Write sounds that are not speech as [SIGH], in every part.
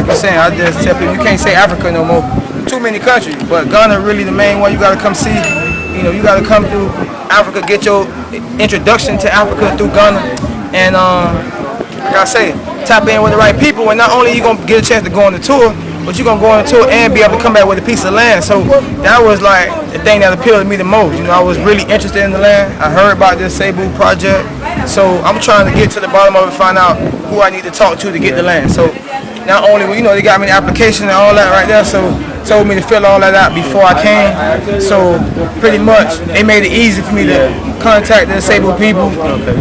like you're saying, I just tell people you can't say Africa no more. Too many countries, but Ghana really the main one. You gotta come see. You know, you gotta come through Africa, get your introduction to Africa through Ghana, and um, like I say, tap in with the right people. And not only you gonna get a chance to go on the tour, but you're gonna go on the tour and be able to come back with a piece of land. So that was like the thing that appealed to me the most. You know, I was really interested in the land. I heard about this Cebu project, so I'm trying to get to the bottom of it, find out who I need to talk to to get the land. So not only, you know, they got me the application and all that right there, so told me to fill all that out before I came. So pretty much, they made it easy for me to contact the disabled people,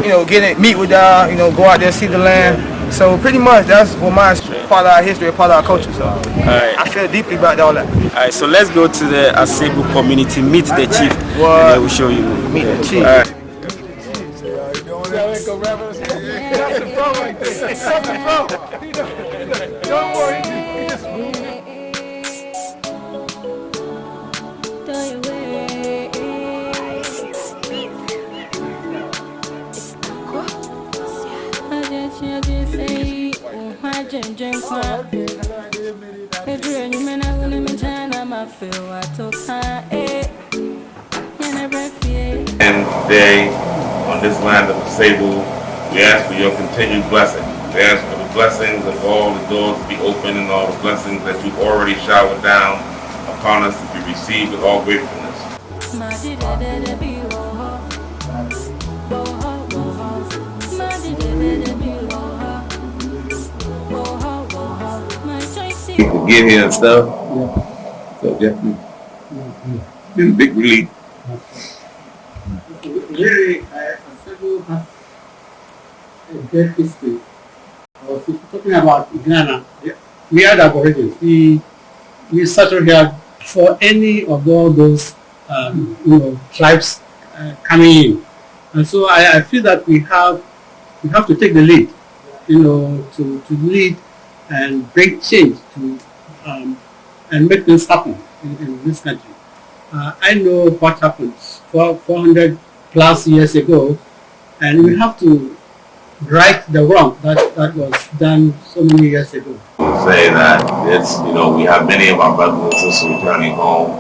you know, get it, meet with y'all, you know, go out there, see the land. So pretty much, that's what my part of our history, part of our culture. So I feel deeply about all that. All right, so let's go to the Asebu community, meet the chief, What? and they will show you. Meet the chief. All right. And today, on this land of the Sable, we ask for your continued blessing. We ask blessings of all the doors to be open and all the blessings that you've already showered down upon us to be received with all gratefulness. to get here and stuff. So definitely been a big relief. Really, I Asebu has uh, a great talking about Ghana. We are the Aborigines. We we settled here for any of all those um, you know tribes uh, coming in, and so I, I feel that we have we have to take the lead, you know, to, to lead and bring change to um, and make things happen in, in this country. Uh, I know what happened 400 plus years ago, and we have to right the wrong that, that was done so many years ago. say that it's, you know, we have many of our brothers and sisters returning home.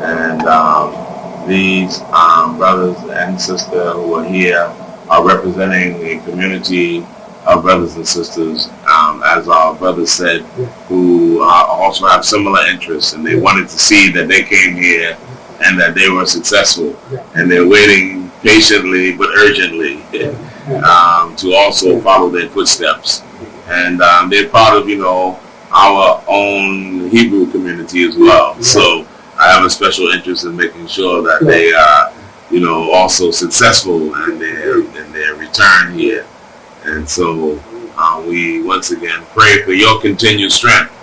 And um, these um, brothers and sisters who are here are representing the community of brothers and sisters, um, as our brother said, who uh, also have similar interests. And they wanted to see that they came here and that they were successful. And they're waiting patiently but urgently [LAUGHS] um, to also follow their footsteps and um, they're part of you know our own Hebrew community as well. So I have a special interest in making sure that they are you know also successful in their in their return here. And so uh, we once again pray for your continued strength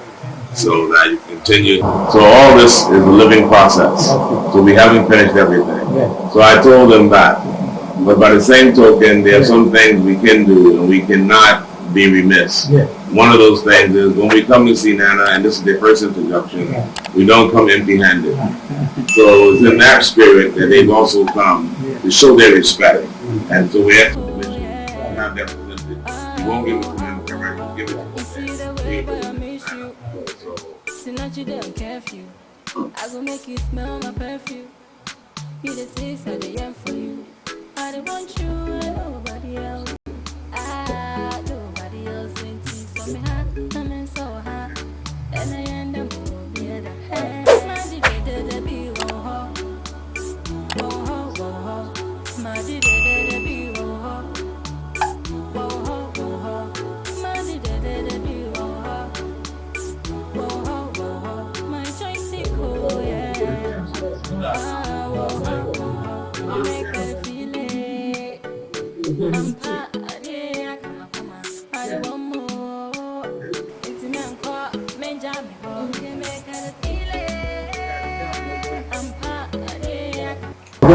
so that you continue. So all this is a living process. So we haven't finished everything. So I told them that. But by the same token, there are some things we can do and we cannot be remiss. One of those things is when we come to see Nana, and this is their first introduction, we don't come empty-handed. [LAUGHS] So it's in that spirit that they've also come to show their respect. And so we ask the commission to have that presented. We won't give it to them directly, we'll give it to them. So, Tonight you don't curfew. I go make you smell my perfume. You the sis, I the end for you. I don't want you and nobody else.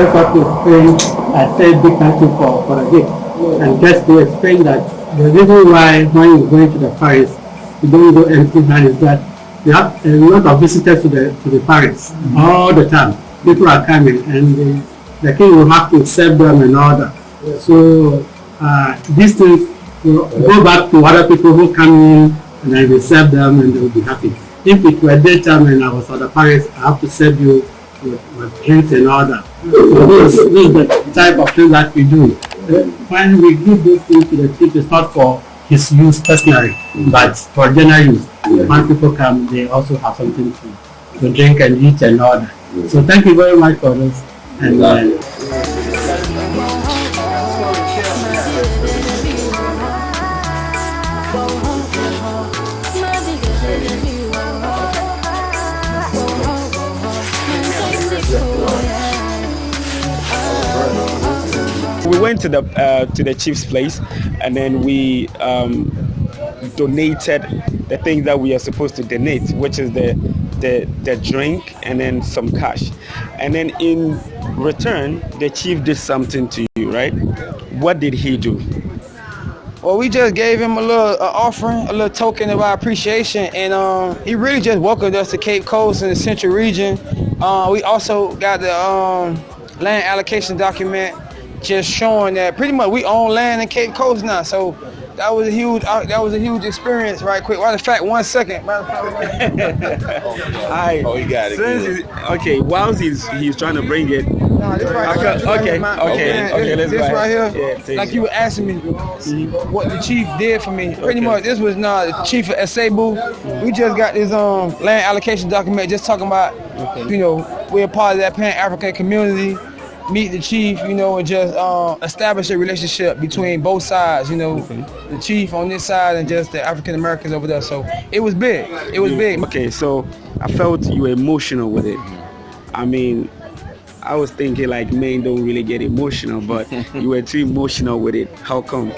Just have to explain, I said big thank you for, for the gift. And just to explain that the reason why when you go into the parish, you don't go empty handed is that you have a lot of visitors to the to the parish all the time. People are coming and the, the king will have to serve them and all that. So uh, these things go back to other people who come in and I will serve them and they will be happy. If it were daytime and I was at the I have to serve you with, drinks and all that. So this, is the type of thing that we do. When we give those things to the chief, it's not for his use personally, but for general use. When people come, they also have something to, to drink and eat and all that. So thank you very much for this. And uh, went to the uh, to the chief's place, and then we um, donated the things that we are supposed to donate, which is the the the drink and then some cash, and then in return, the chief did something to you, right? What did he do? Well, we just gave him a little uh, offering, a little token of our appreciation, and um, he really just welcomed us to Cape Coast and the Central Region. Uh, we also got the um, land allocation document, just showing that pretty much we own land in Cape Coast now. So that was a huge, uh, that was a huge experience. Right quick, matter of fact, one second. Matter of fact, [LAUGHS] I, Oh, he got it since okay, whilst he's he's trying to bring it, Nah, this right, Okay, here, this right okay, okay, Man, okay, This, let's this go right here, Yeah, like you were asking me, what the chief did for me. Pretty much, this was not the chief of Asebu. We just got this um land allocation document, just talking about, you know, we're a part of that Pan African community. Meet the chief, you know, and just uh, establish a relationship between both sides. You know, the chief on this side and just the African Americans over there. So it was big. It was big. Okay, so I felt you were emotional with it. I mean, I was thinking like men don't really get emotional, but [LAUGHS] you were too emotional with it. How come?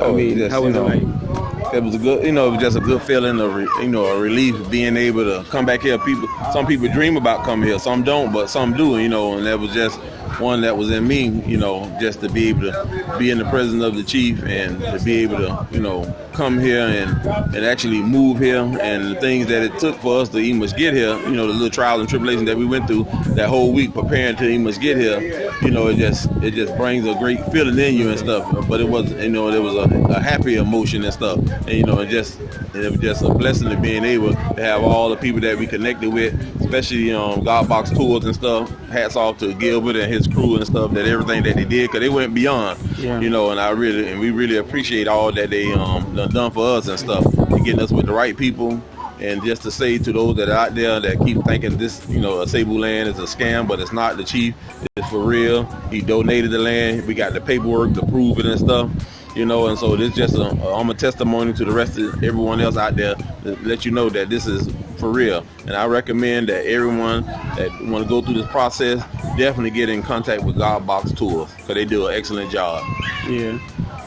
I Oh, mean, just, how was you it like? It was a good, you know, it was just a good feeling of, re, you know, a relief being able to come back here. People, some people dream about coming here, some don't, but some do, you know, and that was just one that was in me, you know, just to be able to be in the presence of the chief and to be able to, you know, come here and, and actually move here. And the things that it took for us to even get here, you know, the little trials and tribulations that we went through that whole week preparing to even get here, you know, it just it just brings a great feeling in you and stuff. But it was, you know, there was a, a happy emotion and stuff, and you know, it just it was just a blessing to being able to have all the people that we connected with, especially um, God Box tours and stuff. Hats off to Gilbert and his crew and stuff that everything that they did because they went beyond, Yeah. you know, and I really and we really appreciate all that they um done done for us and stuff, and getting us with the right people. And just to say to those that are out there that keep thinking this, you know, Asebu land is a scam, but it's not. The chief It's for real. He donated the land. We got the paperwork to prove it and stuff. You know, and so this just a, I'm a testimony to the rest of everyone else out there to let you know that this is for real. And I recommend that everyone that want to go through this process definitely get in contact with God Box Tours because they do an excellent job. Yeah.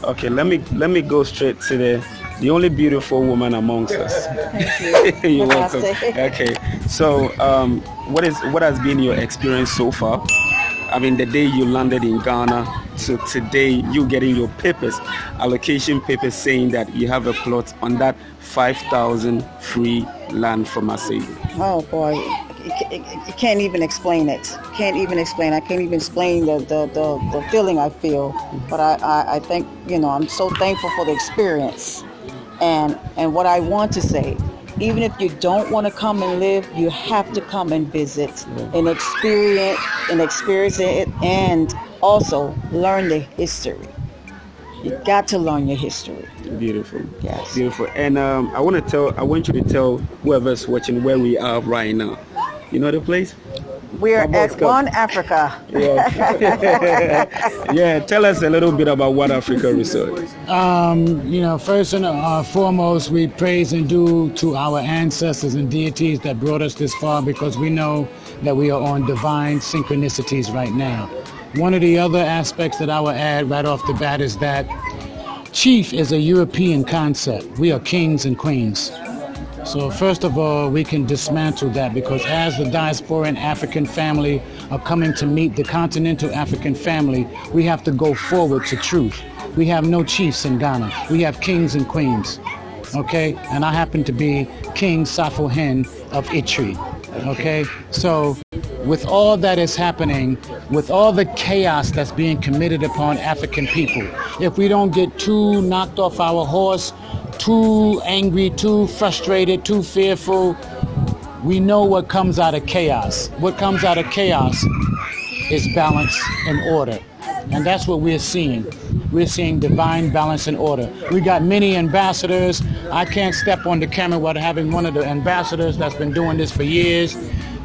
Okay, let me let me go straight to the the only beautiful woman amongst us. [LAUGHS] Thank you. [LAUGHS] You're welcome. Okay. So, um, what is what has been your experience so far? I mean, the day you landed in Ghana to today, you getting your papers, allocation papers saying that you have a plot on that 5,000 free land from Asebu. Oh boy, you can't even explain it. Can't even explain. I can't even explain the the, the, the feeling I feel. But I, I I think you know I'm so thankful for the experience, and and what I want to say. Even if you don't want to come and live, you have to come and visit and experience and experience it, and also learn the history. You got to learn your history. Beautiful. Yes. Beautiful. And um, I want to tell, I want you to tell whoever's watching where we are right now. You know the place? We're Come on, at. One Africa. Yeah. [LAUGHS] yeah. Tell us a little bit about One Africa Resort. Um, you know, first and uh, foremost, we praise and do to our ancestors and deities that brought us this far because we know that we are on divine synchronicities right now. One of the other aspects that I will add right off the bat is that chief is a European concept. We are kings and queens. So first of all, we can dismantle that because as the diasporan African family are coming to meet the continental African family, we have to go forward to truth. We have no chiefs in Ghana. We have kings and queens. Okay? And I happen to be King Safo Hen of Itri. Okay? So with all that is happening, with all the chaos that's being committed upon African people, if we don't get too knocked off our horse, too angry, too frustrated, too fearful. We know what comes out of chaos. What comes out of chaos is balance and order. And that's what we're seeing. We're seeing divine balance and order. We got many ambassadors. I can't step on the camera without having one of the ambassadors that's been doing this for years.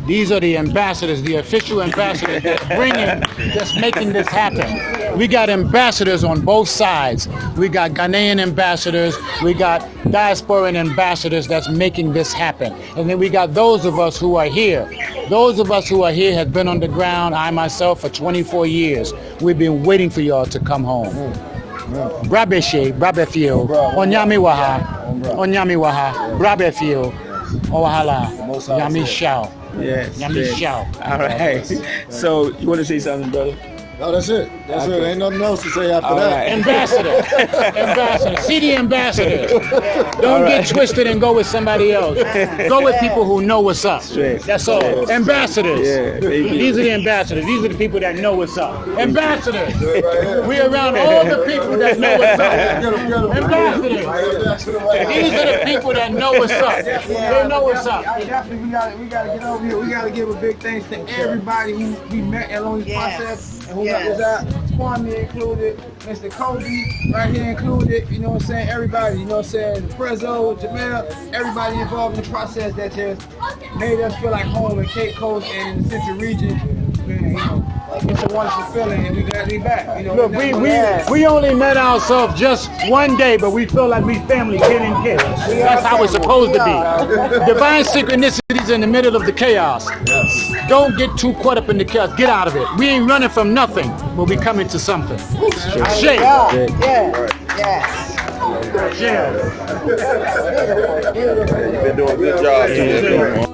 These are the ambassadors, the official ambassadors that's bringing, that's making this happen. We got ambassadors on both sides. We got Ghanaian ambassadors. We got diasporan ambassadors that's making this happen. And then we got those of us who are here. Those of us who are here have been on the ground, I myself, for 24 years. We've been waiting for y'all to come home. Brabeshe, Brabefio, Onyami Waha, Onyami Waha, Brabefio, Owahala, Yami Shao. Yes. Yami yes. Shao. All right. So you want to say something, brother? No, that's it. That's it. Ain't nothing else to say after All that. right. Ambassador, [LAUGHS] ambassador, city ambassadors. Don't get twisted and go with somebody else. Go with people who know what's up. Straight. That's all. Ambassadors. Yeah. These are the ambassadors. These are the people that know what's up. Ambassadors. We're around all the people that know what's up. Ambassadors. These are the people that know what's up. They know what's up. Definitely, we got we got to get over here. We got to give a big thanks to everybody who we met along this Yes. process and who Yes. out. Kwame included, Mr. Kobe right here included. You know what I'm saying? Everybody. You know what I'm saying? Prezzo, Jamel, everybody involved in the process that just made us feel like home in Cape Coast and in the Central region. Man, you know, it's a wonderful feeling, and we glad to be back. You know, Look, we, we, we only met ourselves just one day, but we feel like we family kid and kid. That's how it's supposed to be. Divine synchronicities in the middle of the chaos. Don't get too caught up in the chaos. Get out of it. We ain't running from nothing, but we coming to something. Shake. Yeah, yeah, yes. Yeah. You've been doing a good job. too.